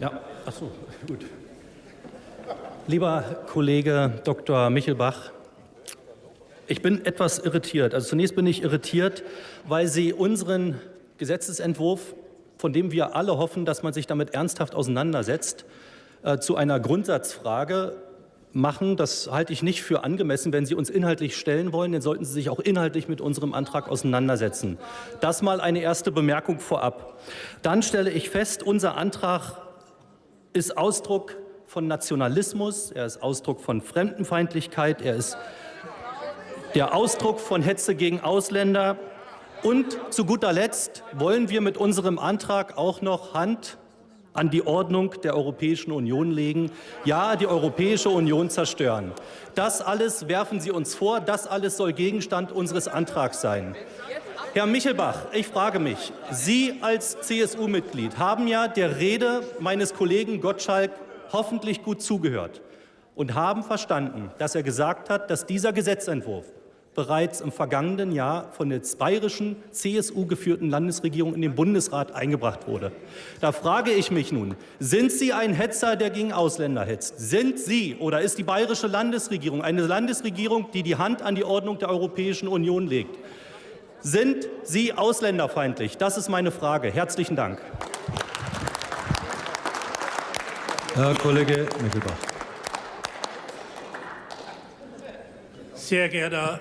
Ja, ach so, gut. Lieber Kollege Dr. Michelbach, ich bin etwas irritiert. Also zunächst bin ich irritiert, weil Sie unseren Gesetzesentwurf, von dem wir alle hoffen, dass man sich damit ernsthaft auseinandersetzt, äh, zu einer Grundsatzfrage machen. Das halte ich nicht für angemessen. Wenn Sie uns inhaltlich stellen wollen, dann sollten Sie sich auch inhaltlich mit unserem Antrag auseinandersetzen. Das mal eine erste Bemerkung vorab. Dann stelle ich fest, unser Antrag ist Ausdruck von Nationalismus, er ist Ausdruck von Fremdenfeindlichkeit, er ist der Ausdruck von Hetze gegen Ausländer. Und zu guter Letzt wollen wir mit unserem Antrag auch noch Hand an die Ordnung der Europäischen Union legen, ja, die Europäische Union zerstören. Das alles werfen Sie uns vor, das alles soll Gegenstand unseres Antrags sein. Herr Michelbach, ich frage mich, Sie als CSU-Mitglied haben ja der Rede meines Kollegen Gottschalk hoffentlich gut zugehört und haben verstanden, dass er gesagt hat, dass dieser Gesetzentwurf bereits im vergangenen Jahr von der bayerischen CSU-geführten Landesregierung in den Bundesrat eingebracht wurde. Da frage ich mich nun, sind Sie ein Hetzer, der gegen Ausländer hetzt? Sind Sie oder ist die bayerische Landesregierung eine Landesregierung, die die Hand an die Ordnung der Europäischen Union legt? Sind Sie ausländerfeindlich? Das ist meine Frage. Herzlichen Dank. Herr Kollege Michelbach. Sehr geehrter